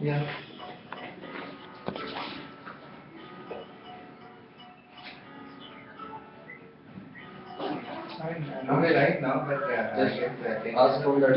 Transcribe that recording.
Yeah. I mean, right now, but uh, Just. Ask from